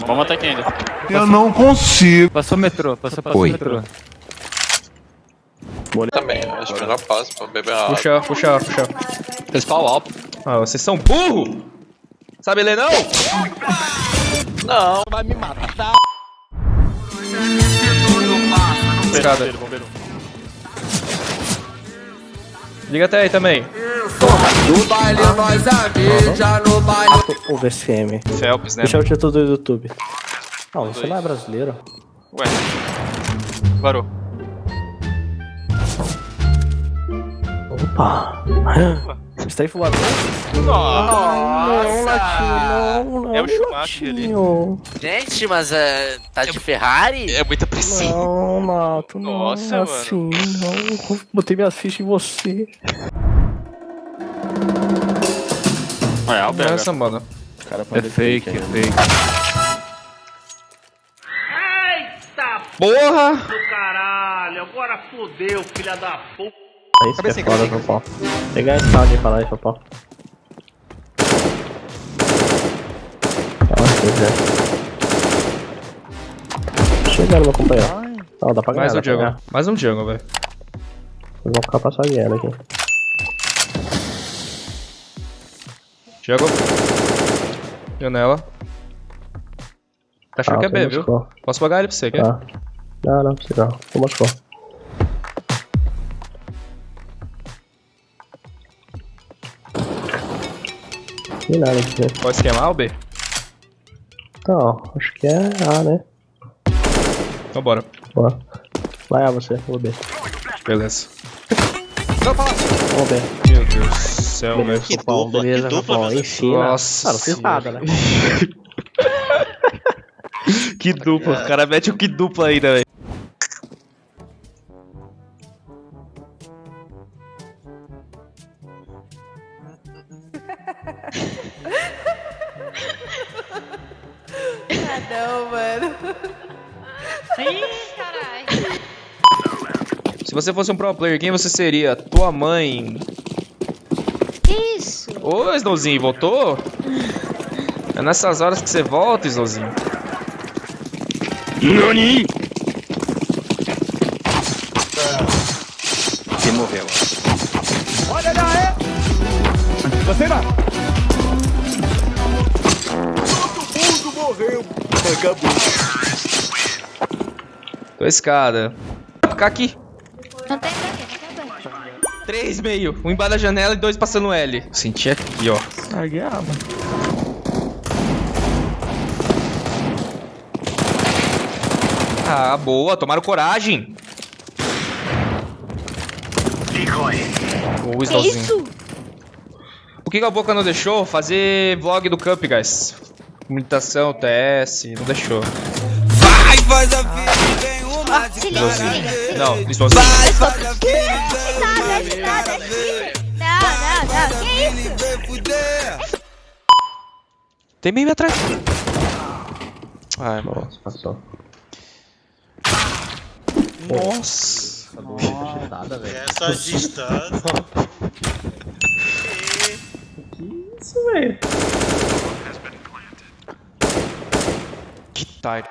Vamos matar aqui ainda. Eu não consigo. Passou metrô, passou, passou Oi. metrô. Também, acho que eu já passo pra beber água. Puxa, puxa, puxa. Principal alto. Ah, vocês são burro! Sabe ler não? Não, Escada. Bombeiro, bombeiro. Liga até aí também. No baile nós a mídia, no baile O VCM. Phelps, né? Deixa o título do YouTube. Não, você não é brasileiro. Ué. Parou. Opa! Strafe War. Não, Latinho, não, não. É o Schumacher ali. Gente, mas é, tá de Ferrari? É muita pressão. Não, Nato, não. Nossa, é mano. assim, não. Botei minhas fichas em você. É, Alberga. Essa, mano. É fake, é fake. Porra! Caralho, agora fodeu, filha da puta. É isso que é foda, Popó. Pegar esse tal de falar aí, Popó. Nossa, pois é. Chegando, meu companheiro. Não, dá pra ganhar, Mais um pra ganhar. Mais um jungle, velho. Vão ficar passagueando aqui. Jungle. Janela. Tá achando Ah, que é B, viu? Moscou. Posso pagar ele pra você, quer? Tá. Não, não precisa não. Tô Moscou. Tem nada aqui. Pode esquemar o B? Não, acho que é A, né? Então bora. Boa. Vai A você, vou B. Beleza. Vamos B. Meu Deus céu, velho. Que dupla, beleza, que dupla, meu Ensina. Nossa não fiz nada, né? Que dupla. O cara mete o que dupla ainda, velho. Ah, não, mano. Ih, caralho. Se você fosse um pro player, quem você seria? Tua mãe? Que isso? Ô, Snowzinho, voltou? É nessas horas que você volta, Snowzinho. Nani? Você morreu. Tô escada. Ficar aqui. Não tem pra quê, não tem banho. Três meio. Um embaixo da janela e dois passando L. Senti aqui, ó. Larguei a arma. Ah, boa. Tomaram coragem. O Que Snowzinho. isso? O que a Boca não deixou? Fazer vlog do Cup, guys. Comunicação, TS, não deixou. Vai, faz a vida, vem uma Se liga, se liga. Não, Snowzinho. Vai, faz a vida, isso? Tem meio atrás. Ai, mano. Nossa, passou. Nossa. Nada, velho. Essa distância. Isso, velho. Que tarde.